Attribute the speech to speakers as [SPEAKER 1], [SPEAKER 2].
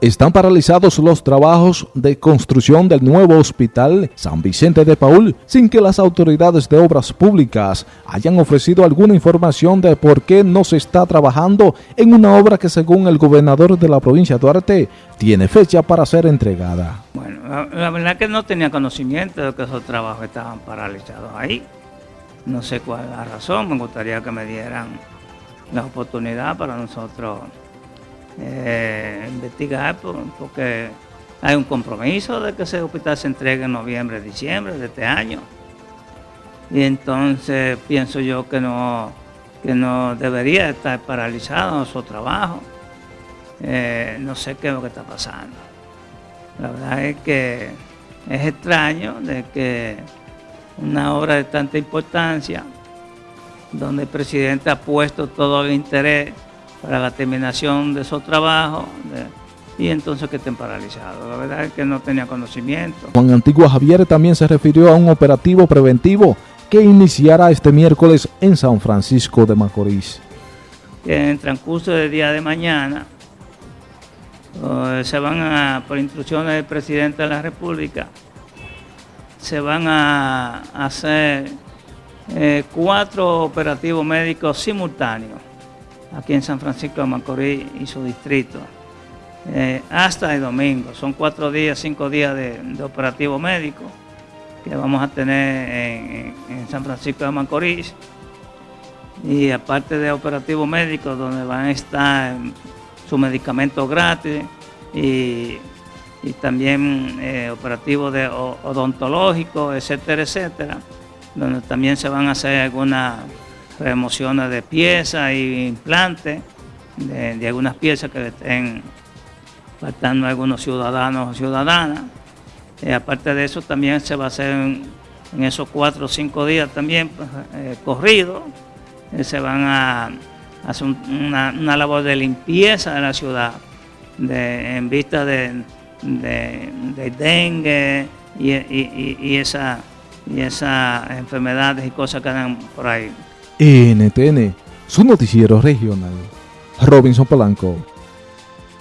[SPEAKER 1] Están paralizados los trabajos de construcción del nuevo hospital San Vicente de Paul sin que las autoridades de obras públicas hayan ofrecido alguna información de por qué no se está trabajando en una obra que según el gobernador de la provincia de Duarte tiene fecha para ser entregada.
[SPEAKER 2] Bueno, la, verdad es que no tenía conocimiento de que esos trabajos estaban paralizados ahí. No sé cuál es la razón, me gustaría que me dieran la oportunidad para nosotros eh, investigar porque hay un compromiso de que ese hospital se entregue en noviembre, diciembre de este año. Y entonces pienso yo que no, que no debería estar paralizado su trabajo. Eh, no sé qué es lo que está pasando. La verdad es que es extraño de que una obra de tanta importancia, donde el presidente ha puesto todo el interés para la terminación de esos trabajos y entonces que estén paralizados. La verdad es que no tenía conocimiento.
[SPEAKER 1] Juan Antigua Javier también se refirió a un operativo preventivo que iniciará este miércoles en San Francisco de Macorís.
[SPEAKER 2] En el transcurso del día de mañana eh, se van a, por instrucciones del presidente de la República, se van a hacer eh, cuatro operativos médicos simultáneos aquí en San Francisco de Macorís y su distrito, eh, hasta el domingo. Son cuatro días, cinco días de, operativo médico que vamos a tener en, San Francisco de Macorís. Y aparte de operativo médico, donde van a estar sus medicamentos gratis y, también eh, operativos de odontológicos, etcétera, etcétera, donde también se van a hacer algunas remociones de piezas e implantes de, algunas piezas que le estén faltando algunos ciudadanos o ciudadanas. Eh, aparte de eso, también se va a hacer en, esos cuatro o cinco días también pues, eh, corridos. Eh, se van a hacer una, labor de limpieza de la ciudad en vista de, dengue y, y, y esas enfermedades y cosas que andan por ahí.
[SPEAKER 1] NTN, su noticiero regional. Robinson Polanco.